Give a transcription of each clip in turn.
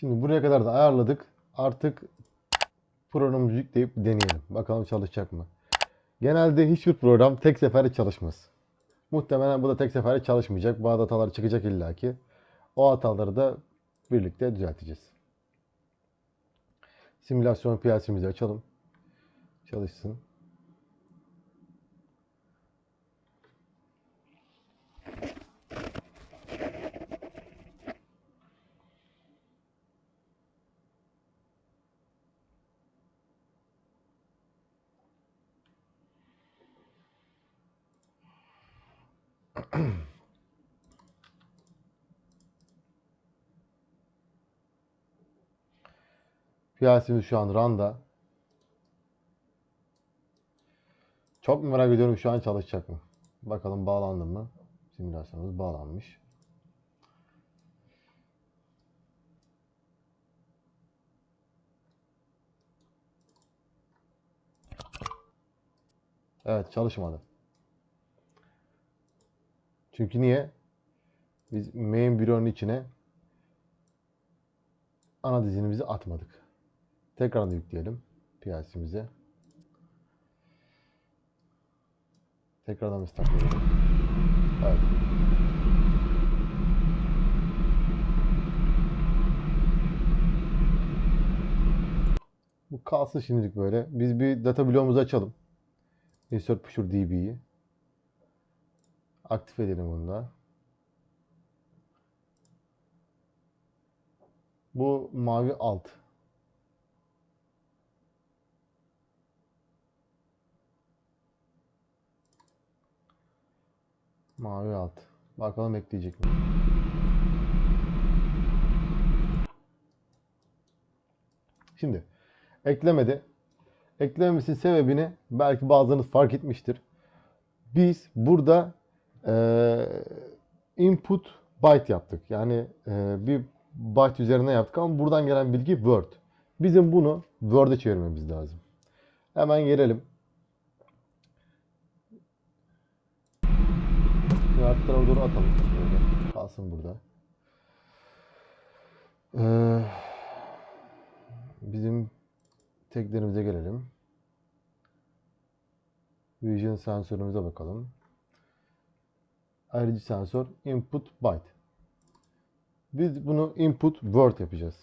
Şimdi buraya kadar da ayarladık. Artık programımızı yükleyip deneyelim. Bakalım çalışacak mı? Genelde hiçbir program tek seferde çalışmaz. Muhtemelen bu da tek seferde çalışmayacak. Bazı hatalar çıkacak illaki. O hataları da birlikte düzelteceğiz. Simülasyon PLC'mizi açalım. Çalışsın. PLC'miz şu an RAN'da. Çok merak ediyorum şu an çalışacak mı? Bakalım bağlandı mı? Simülasyonumuz bağlanmış. Evet çalışmadı. Çünkü niye? Biz main büronun içine ana dizinimizi atmadık. Tekrardan yükleyelim PLC'mize. Tekrardan start edelim. Evet. Bu kalsın şimdilik böyle. Biz bir data bloğumuzu açalım. Insert Pusher DB'yi. Aktif edelim bunu da. Bu mavi alt. Mavi alt. Bakalım ekleyecek mi? Şimdi eklemedi. Eklememesinin sebebini belki bazılarınız fark etmiştir. Biz burada eee, input byte yaptık. Yani eee, bir byte üzerine yaptık ama buradan gelen bilgi Word. Bizim bunu Word'e çevirmemiz lazım. Hemen gelelim. Arka tarafa doğru atalım. Böyle. Kalsın burada. Eee, bizim taglerimize gelelim. Vision sensörümüze bakalım. Ayrıcı sensör input byte. Biz bunu input word yapacağız.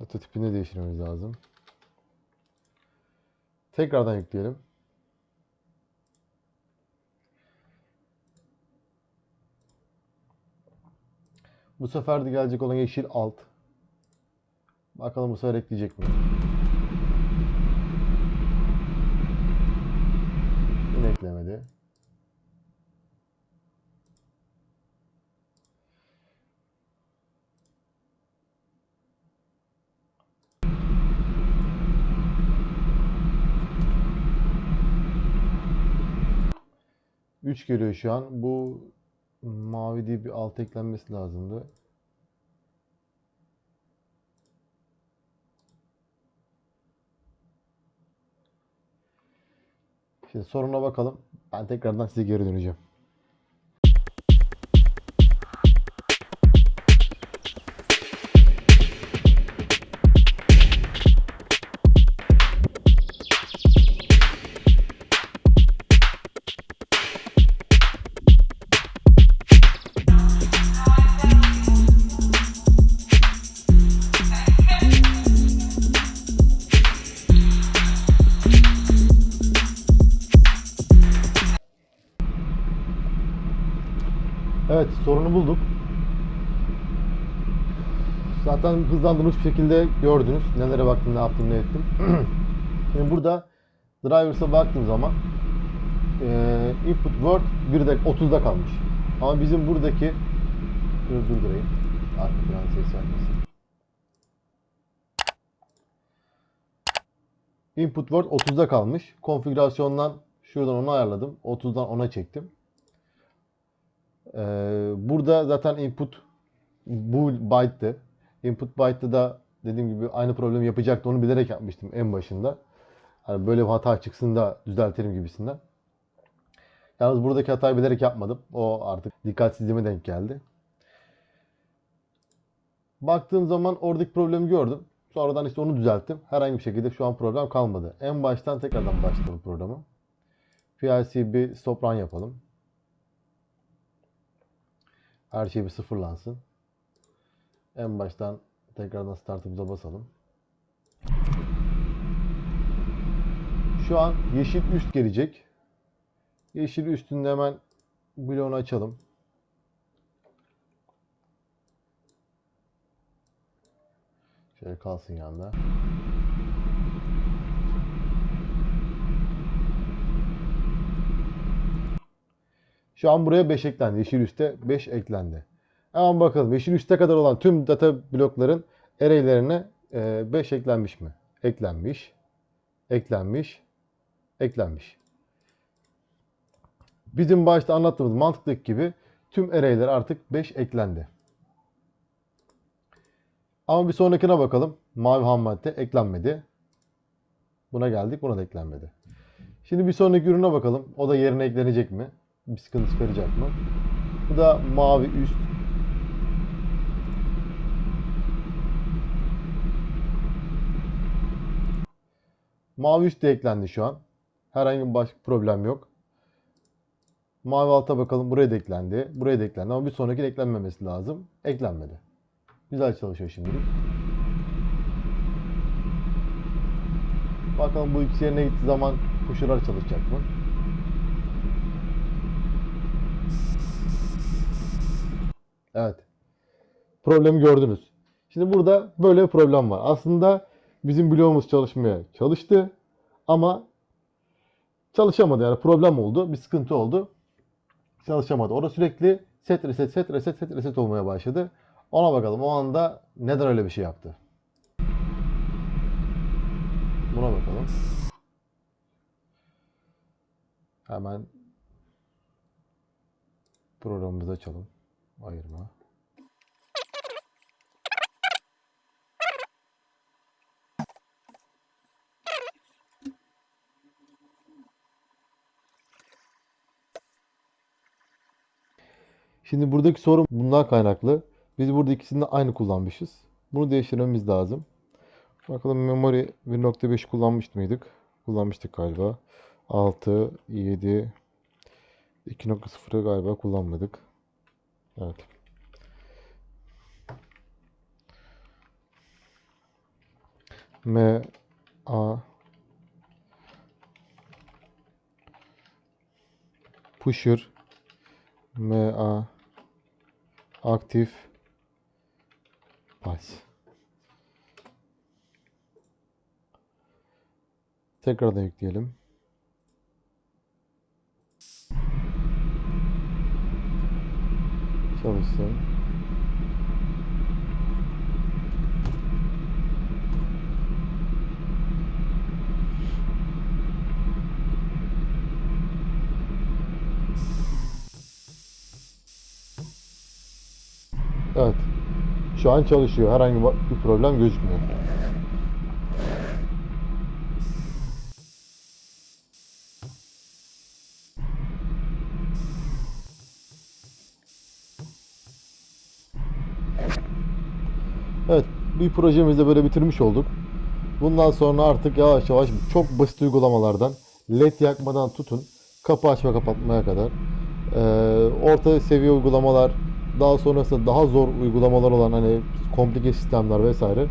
Data tipini değiştirmemiz lazım. Tekrardan yükleyelim. Bu sefer de gelecek olan yeşil alt. Bakalım bu sefer ekleyecek mi? Yine eklemedi. Üç geliyor şu an. Bu mavi diye bir alt eklenmesi lazımdı. Şimdi soruna bakalım. Ben tekrardan size geri döneceğim. Evet sorunu bulduk. Zaten hızlandırılmış bir şekilde gördünüz. Nelere baktım, ne yaptım, ne ettim. Şimdi burada drivers'a baktığım zaman eee, input word 1'de 30'da kalmış. Ama bizim buradaki Dur durdurayım. Arka plan ses vermesin. Input word 30'da kalmış. Konfigürasyondan şuradan onu ayarladım. 30'dan 10'a çektim. Ee, burada zaten input bu byte'tı. Input byte'da da dediğim gibi aynı problemi yapacaktı. Onu bilerek yapmıştım en başında. Hani böyle bir hata çıksın da düzeltelim gibisinden. Yalnız buradaki hatayı bilerek yapmadım. O artık dikkatsizliğime denk geldi. Baktığım zaman oradaki problemi gördüm. Sonradan işte onu düzelttim. Herhangi bir şekilde şu an problem kalmadı. En baştan tekrardan başladım programı. PLC bir stop run yapalım. Her şey bir sıfırlansın. En baştan tekrardan startımıza basalım. Şu an yeşil üst gelecek. Yeşil üstünde hemen bloğunu açalım. Şöyle kalsın yanında. Şu an buraya 5 eklendi. Yeşil üste 5 eklendi. Hemen bakalım. Yeşil üste kadar olan tüm data blokların array'lerine 5 eklenmiş mi? Eklenmiş. Eklenmiş. Eklenmiş. Bizim başta anlattığımız mantıktaki gibi tüm array'ler artık 5 eklendi. Ama bir sonrakine bakalım. Mavi ham madde eklenmedi. Buna geldik. Buna da eklenmedi. Şimdi bir sonraki ürüne bakalım. O da yerine eklenecek mi? Bir sıkıntı çıkaracak mı? Bu da mavi üst. Mavi üst de eklendi şu an. Herhangi bir başka problem yok. Mavi alta bakalım. Buraya da eklendi. Buraya da eklendi. Ama bir sonraki eklenmemesi lazım. Eklenmedi. Güzel çalışıyor şimdilik. Bakalım bu ikisi yerine gittiği zaman pusher'lar çalışacak mı? Evet. Problemi gördünüz. Şimdi burada böyle bir problem var. Aslında bizim bloğumuz çalışmaya çalıştı ama çalışamadı. Yani problem oldu. Bir sıkıntı oldu. Çalışamadı. Orada sürekli set reset set reset set reset olmaya başladı. Ona bakalım o anda neden öyle bir şey yaptı. Buna bakalım. Hemen programımızı açalım. Ayırma. Şimdi buradaki sorun bundan kaynaklı. Biz burada ikisini de aynı kullanmışız. Bunu değiştirmemiz lazım. Bakalım memory 1.5 kullanmış mıydık? Kullanmıştık galiba. 6, 7, 2.0'ı galiba kullanmadık. Evet. M A pusher M A aktif pas. Tekrardan yükleyelim. Çalışsın. Evet. Şu an çalışıyor. Herhangi bir problem gözükmüyor. Evet, bir projemizi böyle bitirmiş olduk. Bundan sonra artık yavaş yavaş çok basit uygulamalardan led yakmadan tutun kapı açma kapatmaya kadar eee, orta seviye uygulamalar daha sonrasında daha zor uygulamalar olan hani komplike sistemler vesaire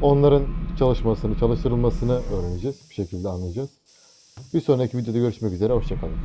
onların çalışmasını, çalıştırılmasını öğreneceğiz. Bir şekilde anlayacağız. Bir sonraki videoda görüşmek üzere. Hoşçakalın.